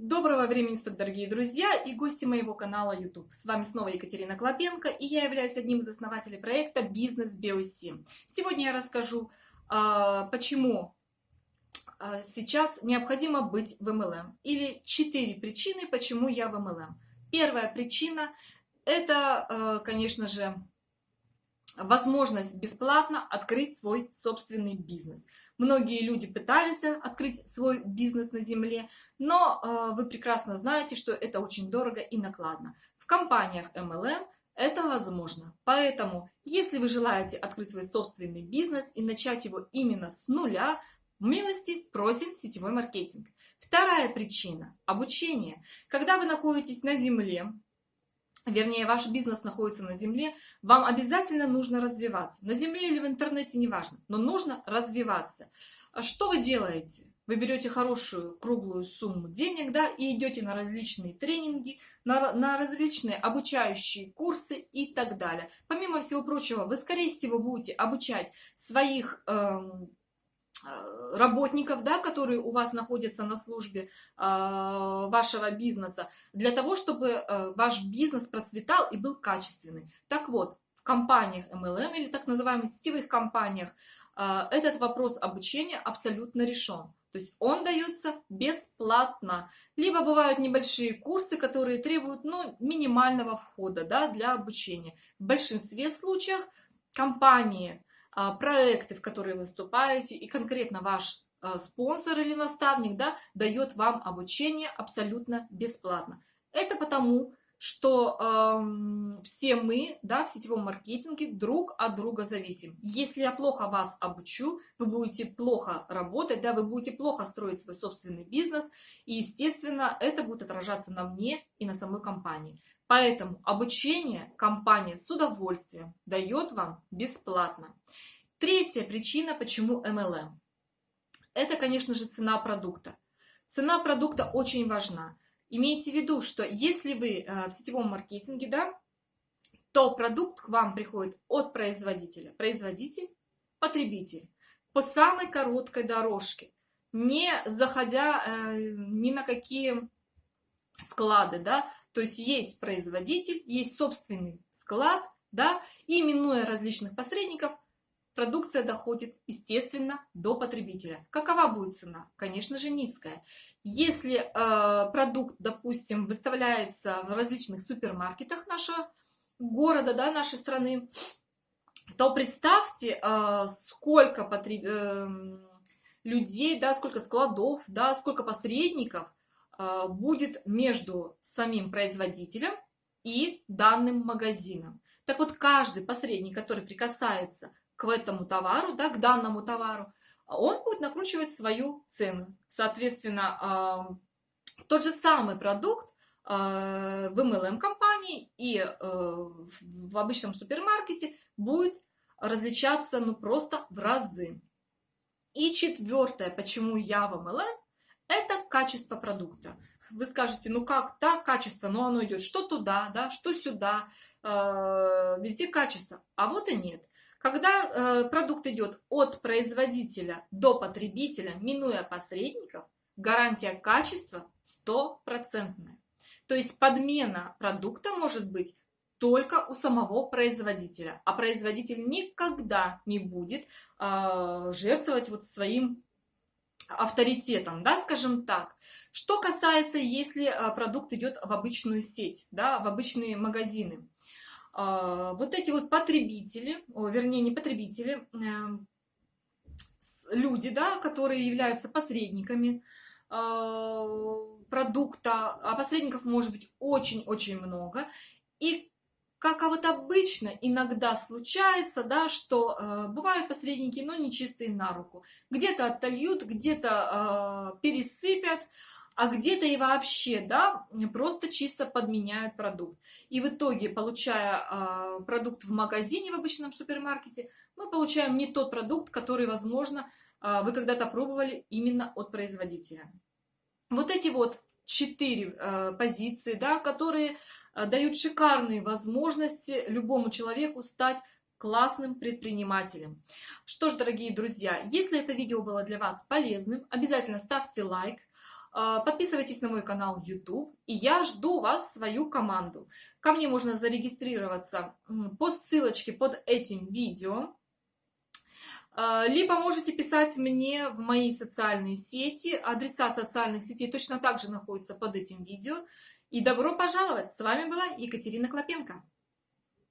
Доброго времени суток, дорогие друзья и гости моего канала YouTube. С вами снова Екатерина Клопенко, и я являюсь одним из основателей проекта «Бизнес BOC». Сегодня я расскажу, а, почему а, сейчас необходимо быть в MLM, или четыре причины, почему я в MLM. Первая причина – это, а, конечно же, возможность бесплатно открыть свой собственный бизнес. Многие люди пытались открыть свой бизнес на земле, но э, вы прекрасно знаете, что это очень дорого и накладно. В компаниях MLM это возможно. Поэтому, если вы желаете открыть свой собственный бизнес и начать его именно с нуля, милости просим сетевой маркетинг. Вторая причина – обучение. Когда вы находитесь на земле, вернее, ваш бизнес находится на земле, вам обязательно нужно развиваться. На земле или в интернете, неважно, но нужно развиваться. А что вы делаете? Вы берете хорошую круглую сумму денег, да, и идете на различные тренинги, на, на различные обучающие курсы и так далее. Помимо всего прочего, вы, скорее всего, будете обучать своих эм, работников, да, которые у вас находятся на службе э, вашего бизнеса, для того, чтобы э, ваш бизнес процветал и был качественный. Так вот, в компаниях MLM или так называемых сетевых компаниях э, этот вопрос обучения абсолютно решен. То есть он дается бесплатно. Либо бывают небольшие курсы, которые требуют ну, минимального входа да, для обучения. В большинстве случаев компании проекты, в которые выступаете, и конкретно ваш а, спонсор или наставник да, дает вам обучение абсолютно бесплатно. Это потому, что э, все мы да, в сетевом маркетинге друг от друга зависим. Если я плохо вас обучу, вы будете плохо работать, да, вы будете плохо строить свой собственный бизнес, и, естественно, это будет отражаться на мне и на самой компании. Поэтому обучение компания с удовольствием дает вам бесплатно. Третья причина, почему MLM. Это, конечно же, цена продукта. Цена продукта очень важна. Имейте в виду, что если вы э, в сетевом маркетинге, да, то продукт к вам приходит от производителя. Производитель, потребитель. По самой короткой дорожке. Не заходя э, ни на какие склады, да, то есть есть производитель, есть собственный склад, да, и минуя различных посредников, продукция доходит, естественно, до потребителя. Какова будет цена? Конечно же, низкая. Если э, продукт, допустим, выставляется в различных супермаркетах нашего города, да, нашей страны, то представьте, э, сколько потреб... э, людей, да, сколько складов, да, сколько посредников будет между самим производителем и данным магазином. Так вот, каждый посредник, который прикасается к этому товару, да, к данному товару, он будет накручивать свою цену. Соответственно, а, тот же самый продукт а, в MLM-компании и в обычном супермаркете будет различаться ну, просто в разы. И четвертое, почему я в MLM, это качество продукта. Вы скажете, ну как так, качество, но оно идет что туда, да, что сюда, э, везде качество. А вот и нет. Когда э, продукт идет от производителя до потребителя, минуя посредников, гарантия качества стопроцентная. То есть подмена продукта может быть только у самого производителя, а производитель никогда не будет э, жертвовать вот своим авторитетом, да, скажем так. Что касается, если а, продукт идет в обычную сеть, да, в обычные магазины. А, вот эти вот потребители, вернее, не потребители, эм, люди, да, которые являются посредниками а, продукта, а посредников может быть очень-очень много, и как а вот обычно иногда случается, да, что э, бывают посредники, но не чистые на руку. Где-то отольют, где-то э, пересыпят, а где-то и вообще, да, просто чисто подменяют продукт. И в итоге, получая э, продукт в магазине, в обычном супермаркете, мы получаем не тот продукт, который, возможно, э, вы когда-то пробовали именно от производителя. Вот эти вот четыре э, позиции, да, которые Э, дают шикарные возможности любому человеку стать классным предпринимателем. Что ж, дорогие друзья, если это видео было для вас полезным, обязательно ставьте лайк, э, подписывайтесь на мой канал YouTube, и я жду вас, свою команду. Ко мне можно зарегистрироваться по ссылочке под этим видео. Э, либо можете писать мне в мои социальные сети. Адреса социальных сетей точно так же находятся под этим видео. И добро пожаловать! С вами была Екатерина Клопенко.